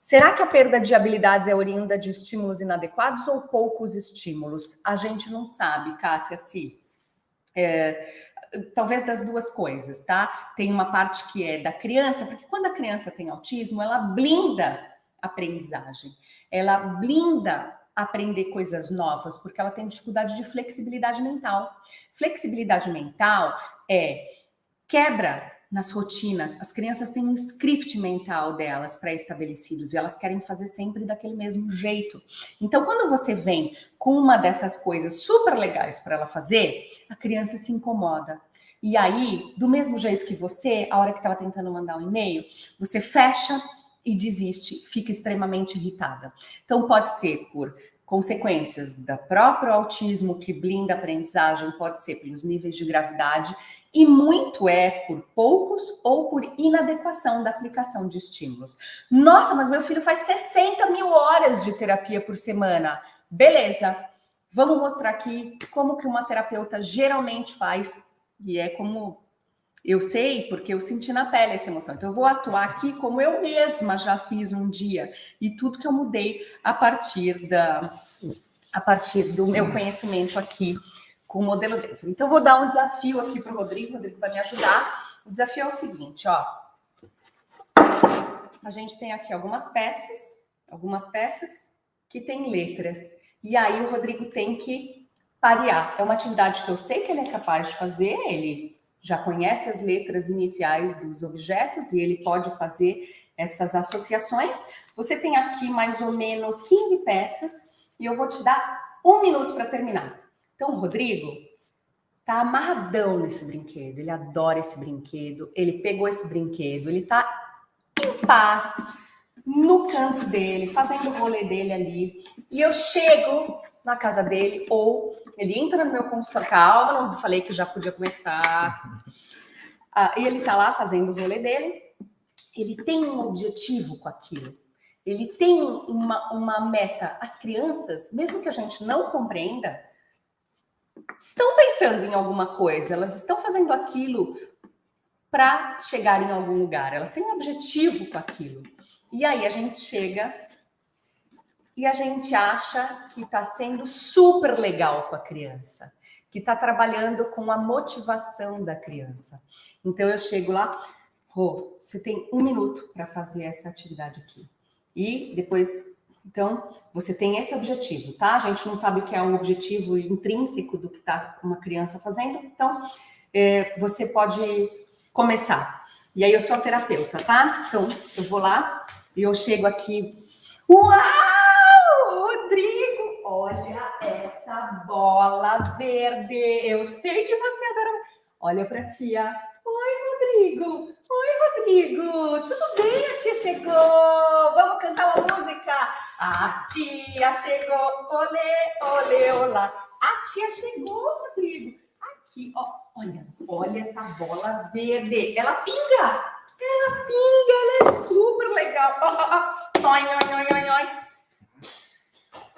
Será que a perda de habilidades é oriunda de estímulos inadequados ou poucos estímulos? A gente não sabe, Cássia, se. É, talvez das duas coisas, tá? Tem uma parte que é da criança, porque quando a criança tem autismo, ela blinda a aprendizagem, ela blinda aprender coisas novas, porque ela tem dificuldade de flexibilidade mental. Flexibilidade mental é quebra nas rotinas. As crianças têm um script mental delas pré-estabelecidos e elas querem fazer sempre daquele mesmo jeito. Então, quando você vem com uma dessas coisas super legais para ela fazer, a criança se incomoda. E aí, do mesmo jeito que você, a hora que estava tentando mandar um e-mail, você fecha e desiste, fica extremamente irritada. Então, pode ser por consequências do próprio autismo que blinda a aprendizagem, pode ser pelos níveis de gravidade, e muito é por poucos ou por inadequação da aplicação de estímulos. Nossa, mas meu filho faz 60 mil horas de terapia por semana. Beleza, vamos mostrar aqui como que uma terapeuta geralmente faz, e é como eu sei porque eu senti na pele essa emoção. Então, eu vou atuar aqui como eu mesma já fiz um dia e tudo que eu mudei a partir da a partir do meu conhecimento aqui com o modelo dentro. Então, vou dar um desafio aqui para o Rodrigo. O Rodrigo vai me ajudar. O desafio é o seguinte, ó. A gente tem aqui algumas peças, algumas peças que tem letras. E aí o Rodrigo tem que parear. É uma atividade que eu sei que ele é capaz de fazer, ele já conhece as letras iniciais dos objetos e ele pode fazer essas associações. Você tem aqui mais ou menos 15 peças e eu vou te dar um minuto para terminar. Então, Rodrigo tá amarradão nesse brinquedo, ele adora esse brinquedo, ele pegou esse brinquedo, ele tá em paz no canto dele, fazendo o rolê dele ali. E eu chego na casa dele ou ele entra no meu consultório, calma, não falei que já podia começar. Ah, e ele tá lá fazendo o rolê dele. Ele tem um objetivo com aquilo. Ele tem uma, uma meta. As crianças, mesmo que a gente não compreenda, estão pensando em alguma coisa. Elas estão fazendo aquilo para chegar em algum lugar. Elas têm um objetivo com aquilo. E aí a gente chega e a gente acha que está sendo super legal com a criança, que está trabalhando com a motivação da criança. Então eu chego lá, Rô, você tem um minuto para fazer essa atividade aqui. E depois, então, você tem esse objetivo, tá? A gente não sabe o que é um objetivo intrínseco do que está uma criança fazendo, então é, você pode começar. E aí eu sou a terapeuta, tá? Então eu vou lá e eu chego aqui. Uau! Olha essa bola verde. Eu sei que você adora. Olha para tia. Oi, Rodrigo. Oi, Rodrigo. Tudo bem? A tia chegou. Vamos cantar uma música. A tia chegou. Olê, olê, olá. A tia chegou, Rodrigo. Aqui, ó. Olha, olha essa bola verde. Ela pinga. Ela pinga. Ela é super legal. Oi, oi, oi, oi, oi.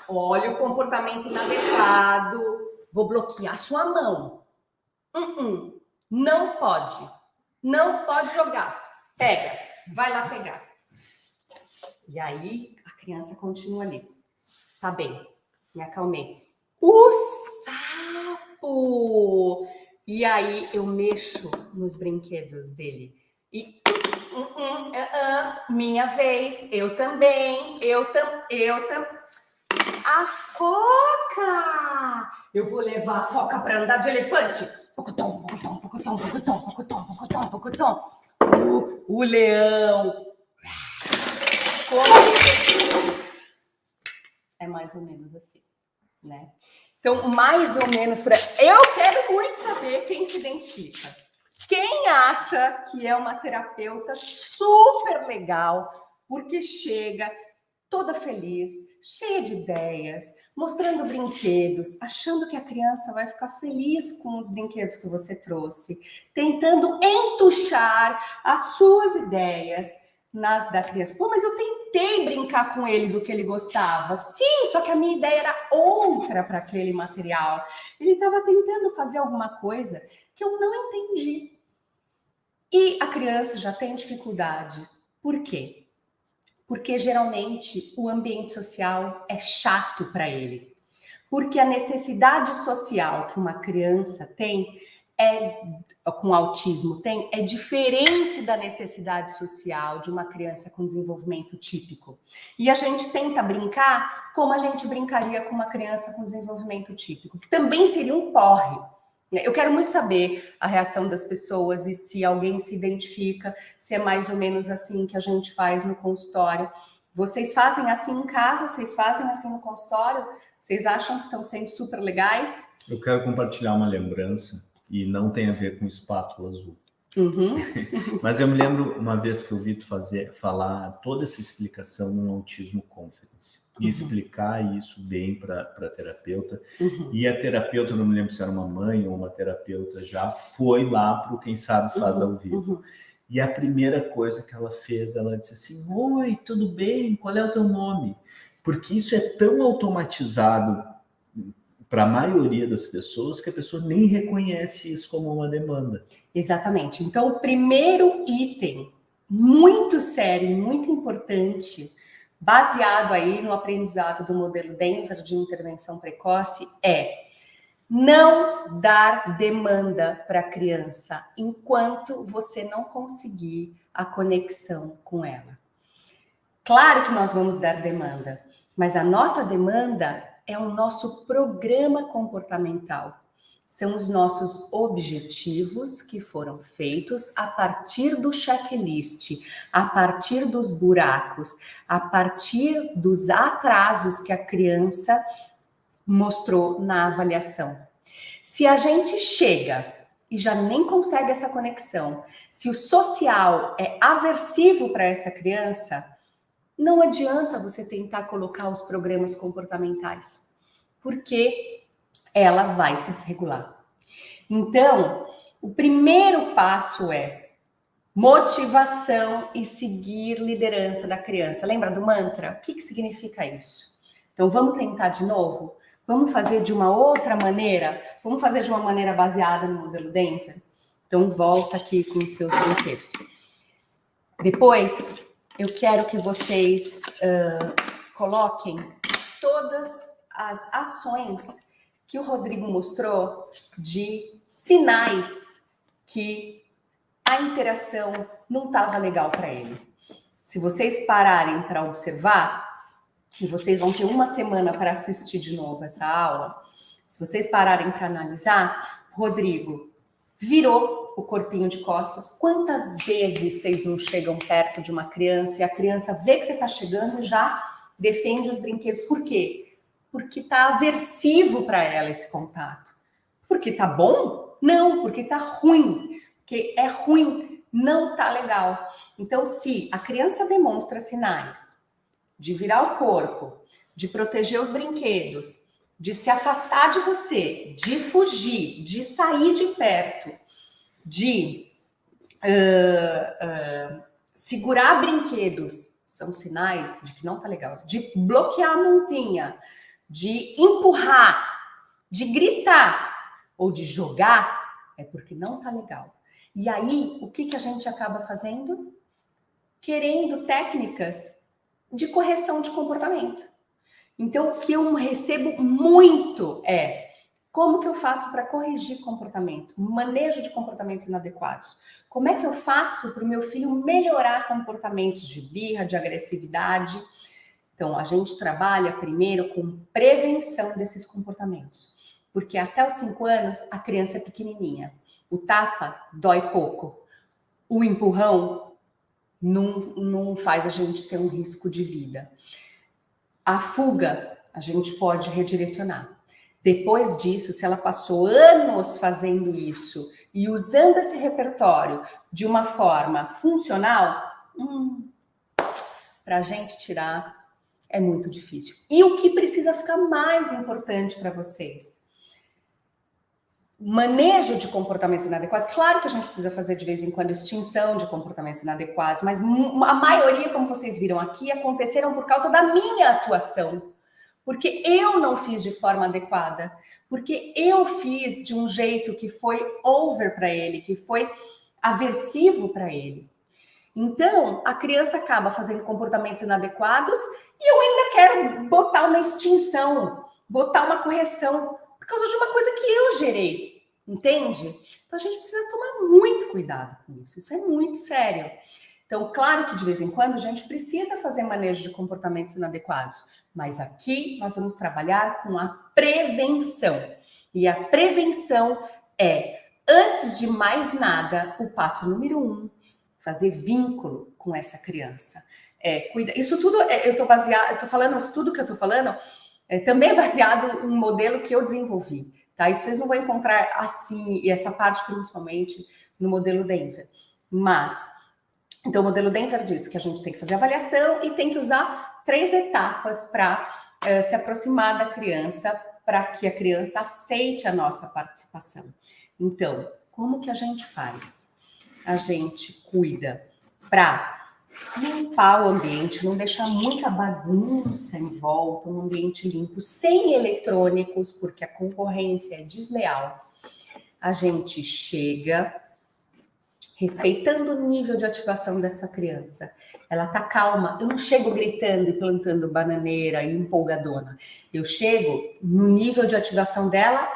Olha o comportamento inadequado. Vou bloquear sua mão. Uh -uh. Não pode. Não pode jogar. Pega. Vai lá pegar. E aí a criança continua ali. Tá bem. Me acalmei. O sapo! E aí eu mexo nos brinquedos dele. E uh, minha vez, eu também, eu tam, eu também. A foca! Eu vou levar a foca para andar de elefante. O, o leão. É mais ou menos assim, né? Então, mais ou menos para. Eu quero muito saber quem se identifica. Quem acha que é uma terapeuta super legal, porque chega, toda feliz, cheia de ideias, mostrando brinquedos, achando que a criança vai ficar feliz com os brinquedos que você trouxe, tentando entuchar as suas ideias nas da criança. Pô, mas eu tentei brincar com ele do que ele gostava. Sim, só que a minha ideia era outra para aquele material. Ele estava tentando fazer alguma coisa que eu não entendi. E a criança já tem dificuldade. Por quê? Porque geralmente o ambiente social é chato para ele. Porque a necessidade social que uma criança tem é com autismo tem é diferente da necessidade social de uma criança com desenvolvimento típico. E a gente tenta brincar como a gente brincaria com uma criança com desenvolvimento típico, que também seria um porre. Eu quero muito saber a reação das pessoas e se alguém se identifica, se é mais ou menos assim que a gente faz no consultório. Vocês fazem assim em casa? Vocês fazem assim no consultório? Vocês acham que estão sendo super legais? Eu quero compartilhar uma lembrança e não tem a ver com espátula azul. Uhum. Mas eu me lembro uma vez que eu vi tu fazer, falar toda essa explicação no Autismo Conference e uhum. explicar isso bem para a terapeuta. Uhum. E a terapeuta, não me lembro se era uma mãe ou uma terapeuta, já foi lá para o Quem Sabe Faz uhum. ao Vivo. E a primeira coisa que ela fez, ela disse assim, Oi, tudo bem? Qual é o teu nome? Porque isso é tão automatizado para a maioria das pessoas que a pessoa nem reconhece isso como uma demanda. Exatamente. Então, o primeiro item muito sério, muito importante, baseado aí no aprendizado do modelo Denver de intervenção precoce, é não dar demanda para a criança enquanto você não conseguir a conexão com ela. Claro que nós vamos dar demanda, mas a nossa demanda é o nosso programa comportamental. São os nossos objetivos que foram feitos a partir do checklist, a partir dos buracos, a partir dos atrasos que a criança mostrou na avaliação. Se a gente chega e já nem consegue essa conexão, se o social é aversivo para essa criança, não adianta você tentar colocar os programas comportamentais, porque ela vai se desregular. Então, o primeiro passo é motivação e seguir liderança da criança. Lembra do mantra? O que, que significa isso? Então, vamos tentar de novo? Vamos fazer de uma outra maneira? Vamos fazer de uma maneira baseada no modelo Denver? Então, volta aqui com os seus brinquedos. Depois, eu quero que vocês uh, coloquem todas as ações que o Rodrigo mostrou de sinais que a interação não estava legal para ele. Se vocês pararem para observar, e vocês vão ter uma semana para assistir de novo essa aula, se vocês pararem para analisar, Rodrigo virou o corpinho de costas. Quantas vezes vocês não chegam perto de uma criança e a criança vê que você está chegando e já defende os brinquedos? Por quê? Porque está aversivo para ela esse contato. Porque tá bom? Não, porque tá ruim. Porque é ruim, não tá legal. Então, se a criança demonstra sinais de virar o corpo, de proteger os brinquedos, de se afastar de você, de fugir, de sair de perto, de uh, uh, segurar brinquedos são sinais de que não tá legal. De bloquear a mãozinha, de empurrar, de gritar ou de jogar é porque não tá legal. E aí, o que, que a gente acaba fazendo? Querendo técnicas de correção de comportamento. Então, o que eu recebo muito é como que eu faço para corrigir comportamento? Manejo de comportamentos inadequados. Como é que eu faço para o meu filho melhorar comportamentos de birra, de agressividade? Então, a gente trabalha primeiro com prevenção desses comportamentos. Porque até os 5 anos, a criança é pequenininha. O tapa dói pouco. O empurrão não, não faz a gente ter um risco de vida. A fuga, a gente pode redirecionar. Depois disso, se ela passou anos fazendo isso e usando esse repertório de uma forma funcional, hum, para a gente tirar é muito difícil. E o que precisa ficar mais importante para vocês? Manejo de comportamentos inadequados. Claro que a gente precisa fazer de vez em quando extinção de comportamentos inadequados, mas a maioria, como vocês viram aqui, aconteceram por causa da minha atuação porque eu não fiz de forma adequada, porque eu fiz de um jeito que foi over para ele, que foi aversivo para ele. Então, a criança acaba fazendo comportamentos inadequados e eu ainda quero botar uma extinção, botar uma correção por causa de uma coisa que eu gerei, entende? Então a gente precisa tomar muito cuidado com isso. Isso é muito sério. Então, claro que de vez em quando a gente precisa fazer manejo de comportamentos inadequados, mas aqui nós vamos trabalhar com a prevenção. E a prevenção é, antes de mais nada, o passo número um, fazer vínculo com essa criança. É, cuida, isso tudo, é, eu estou baseado, eu tô falando, isso tudo que eu estou falando é também é baseado em um modelo que eu desenvolvi, tá? Isso vocês não vão encontrar assim, e essa parte principalmente no modelo Denver. Mas, então o modelo Denver diz que a gente tem que fazer avaliação e tem que usar três etapas para é, se aproximar da criança, para que a criança aceite a nossa participação. Então, como que a gente faz? A gente cuida para limpar o ambiente, não deixar muita bagunça em volta, um ambiente limpo, sem eletrônicos, porque a concorrência é desleal. A gente chega respeitando o nível de ativação dessa criança. Ela tá calma. Eu não chego gritando e plantando bananeira e empolgadona. Eu chego no nível de ativação dela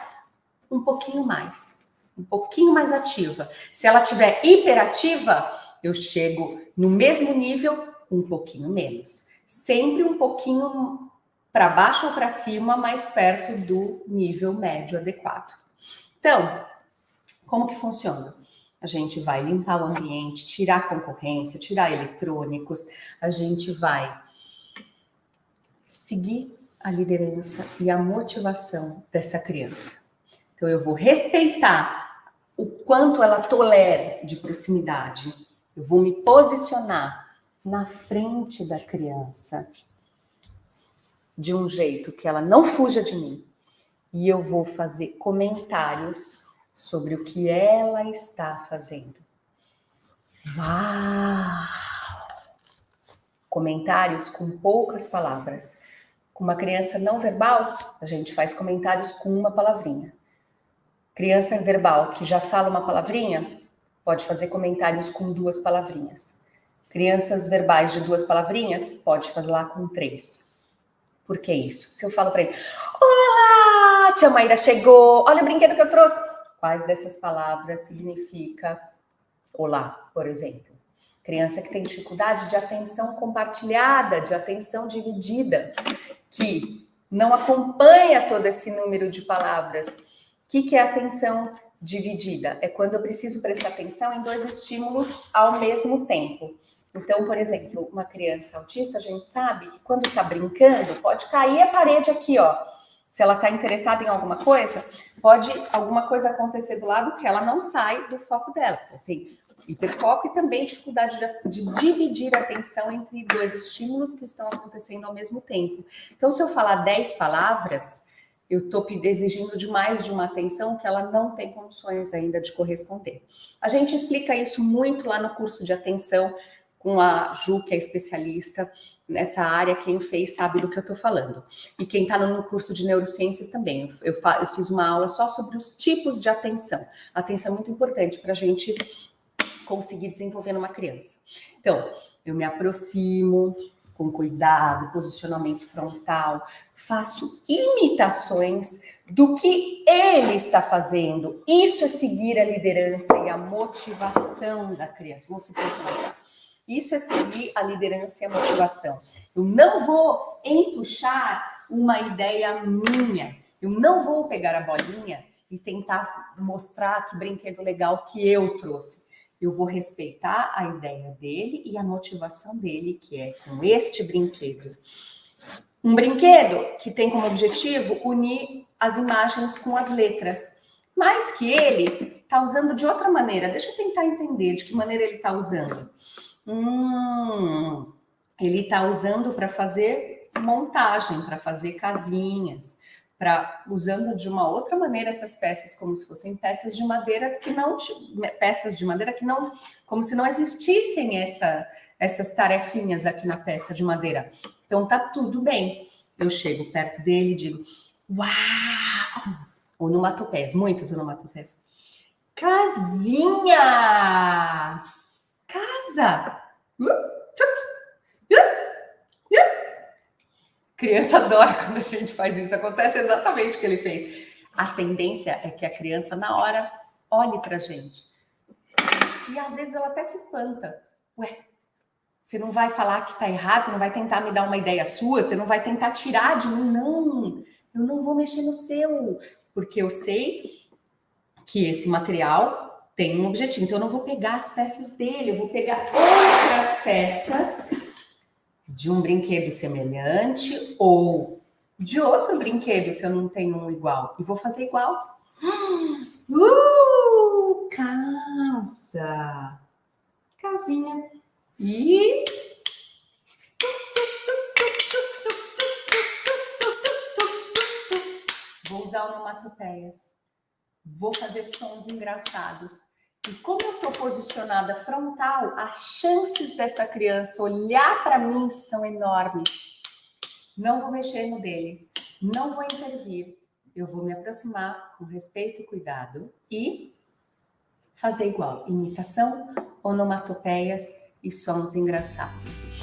um pouquinho mais, um pouquinho mais ativa. Se ela tiver hiperativa, eu chego no mesmo nível, um pouquinho menos. Sempre um pouquinho para baixo ou para cima, mais perto do nível médio adequado. Então, como que funciona? A gente vai limpar o ambiente, tirar concorrência, tirar eletrônicos, a gente vai seguir a liderança e a motivação dessa criança. Então, eu vou respeitar o quanto ela tolera de proximidade, eu vou me posicionar na frente da criança de um jeito que ela não fuja de mim. E eu vou fazer comentários sobre o que ela está fazendo. Uau! Comentários com poucas palavras. Com uma criança não verbal, a gente faz comentários com uma palavrinha. Criança verbal que já fala uma palavrinha, pode fazer comentários com duas palavrinhas. Crianças verbais de duas palavrinhas, pode falar com três. Por que isso? Se eu falo para ele, olá, tia Maíra chegou, olha o brinquedo que eu trouxe. Quais dessas palavras significa olá, por exemplo? Criança que tem dificuldade de atenção compartilhada, de atenção dividida, que não acompanha todo esse número de palavras. O que, que é atenção dividida é quando eu preciso prestar atenção em dois estímulos ao mesmo tempo. Então, por exemplo, uma criança autista, a gente sabe que quando está brincando, pode cair a parede aqui, ó. Se ela está interessada em alguma coisa, pode alguma coisa acontecer do lado que ela não sai do foco dela. Tem hiperfoco e também dificuldade de, de, dividir a atenção entre dois estímulos que estão acontecendo ao mesmo tempo. Então, se eu falar 10 palavras, eu estou exigindo demais de uma atenção que ela não tem condições ainda de corresponder. A gente explica isso muito lá no curso de atenção com a Ju, que é especialista nessa área, quem fez sabe do que eu estou falando. E quem está no curso de neurociências também. Eu, eu, fiz uma aula só sobre os tipos de atenção. Atenção é muito importante para a gente conseguir desenvolver numa criança. Então, eu me aproximo, com cuidado, posicionamento frontal, faço imitações do que ele está fazendo. Isso é seguir a liderança e a motivação da criança. Vamos se posicionar. Isso é seguir a liderança e a motivação. Eu não vou entuchar uma ideia minha. Eu não vou pegar a bolinha e tentar mostrar que brinquedo legal que eu trouxe eu vou respeitar a ideia dele e a motivação dele, que é com este brinquedo. Um brinquedo que tem como objetivo unir as imagens com as letras, mas que ele está usando de outra maneira. Deixa eu tentar entender de que maneira ele está usando. Hum, ele está usando para fazer montagem, para fazer casinhas, para usando de uma outra maneira essas peças como se fossem peças de madeira que não peças de madeira que não como se não existissem essa, essas tarefinhas aqui na peça de madeira. Então tá tudo bem. Eu chego perto dele e digo: "Uau!" Onomatopeias, muitas onomatopeias. Casinha! Casa! Criança adora quando a gente faz isso. Acontece exatamente o que ele fez. A tendência é que a criança, na hora, olhe para a gente. E às vezes ela até se espanta. Ué, você não vai falar que está errado, você não vai tentar me dar uma ideia sua, você não vai tentar tirar de mim. Não, eu não vou mexer no seu, porque eu sei que esse material tem um objetivo. Então, eu não vou pegar as peças dele, eu vou pegar outras peças de um brinquedo semelhante ou de outro brinquedo, se eu não tenho um igual, e vou fazer igual. Uh, casa. Casinha. E vou usar onomatopeias. Vou fazer sons engraçados. E como eu estou posicionada frontal, as chances dessa criança olhar para mim são enormes. Não vou mexer no dele, não vou intervir. Eu vou me aproximar com respeito e cuidado e fazer igual. Imitação, onomatopeias e sons engraçados.